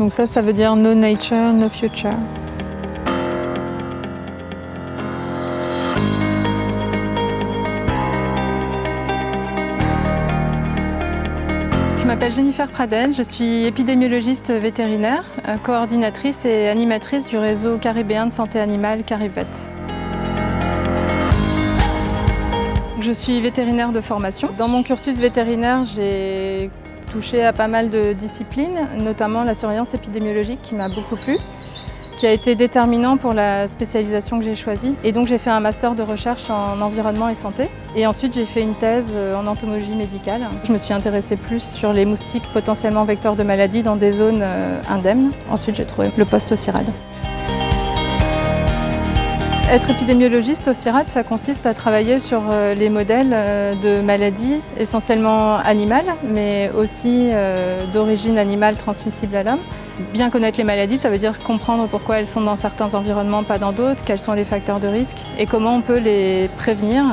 Donc ça, ça veut dire no nature, no future. Je m'appelle Jennifer Pradel, je suis épidémiologiste vétérinaire, coordinatrice et animatrice du réseau caribéen de santé animale Carivet. Je suis vétérinaire de formation. Dans mon cursus vétérinaire, j'ai touché à pas mal de disciplines, notamment la surveillance épidémiologique qui m'a beaucoup plu qui a été déterminant pour la spécialisation que j'ai choisie. Et donc j'ai fait un master de recherche en environnement et santé. Et ensuite j'ai fait une thèse en entomologie médicale. Je me suis intéressée plus sur les moustiques potentiellement vecteurs de maladies dans des zones euh, indemnes. Ensuite j'ai trouvé le poste au CIRAD. Être épidémiologiste au CIRAD, ça consiste à travailler sur euh, les modèles euh, de maladies essentiellement animales, mais aussi euh, d'origine animale transmissible à l'homme. Bien connaître les maladies, ça veut dire comprendre pourquoi elles sont dans certains environnements, pas dans d'autres, quels sont les facteurs de risque et comment on peut les prévenir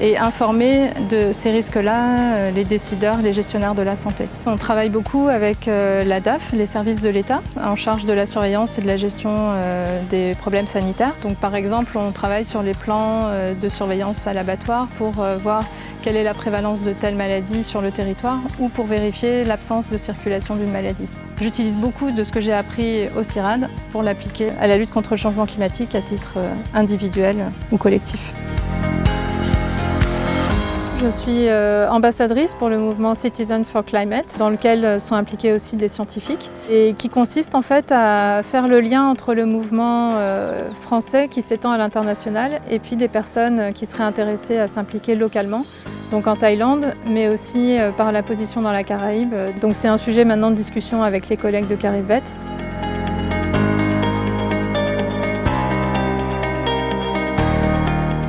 et informer de ces risques-là euh, les décideurs, les gestionnaires de la santé. On travaille beaucoup avec euh, la DAF, les services de l'État, en charge de la surveillance et de la gestion euh, des problèmes sanitaires. Donc par exemple, on travaille sur les plans de surveillance à l'abattoir pour voir quelle est la prévalence de telle maladie sur le territoire ou pour vérifier l'absence de circulation d'une maladie. J'utilise beaucoup de ce que j'ai appris au CIRAD pour l'appliquer à la lutte contre le changement climatique à titre individuel ou collectif. Je suis euh, ambassadrice pour le mouvement Citizens for Climate, dans lequel euh, sont impliqués aussi des scientifiques, et qui consiste en fait à faire le lien entre le mouvement euh, français qui s'étend à l'international et puis des personnes qui seraient intéressées à s'impliquer localement, donc en Thaïlande, mais aussi par la position dans la Caraïbe. Donc c'est un sujet maintenant de discussion avec les collègues de Carivet.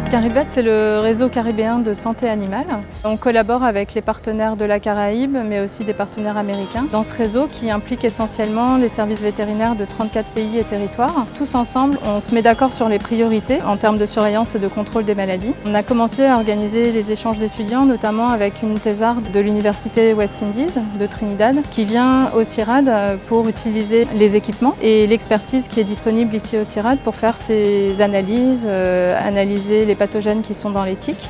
Caribet, c'est le réseau caribéen de santé animale. On collabore avec les partenaires de la Caraïbe, mais aussi des partenaires américains, dans ce réseau qui implique essentiellement les services vétérinaires de 34 pays et territoires. Tous ensemble, on se met d'accord sur les priorités en termes de surveillance et de contrôle des maladies. On a commencé à organiser les échanges d'étudiants, notamment avec une thésarde de l'Université West Indies de Trinidad, qui vient au CIRAD pour utiliser les équipements et l'expertise qui est disponible ici au CIRAD pour faire ses analyses, euh, analyser les pathogènes qui sont dans les tiques